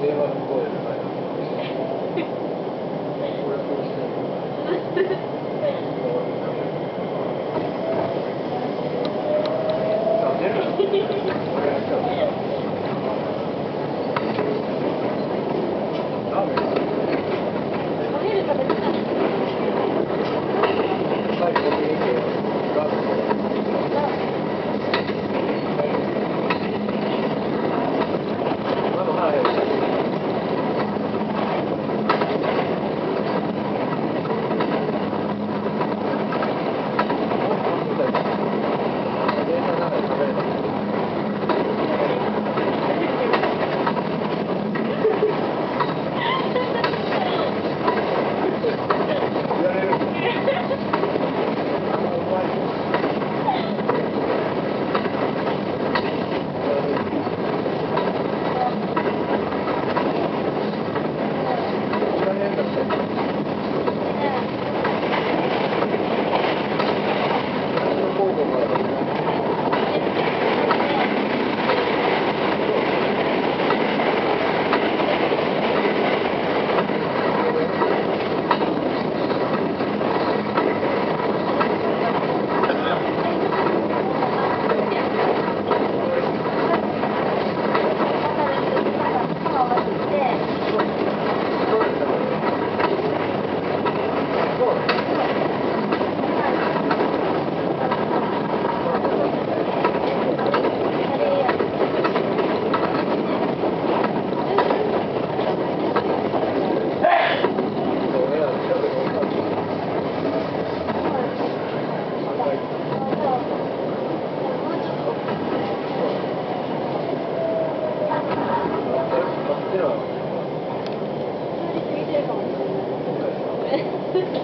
電話 通り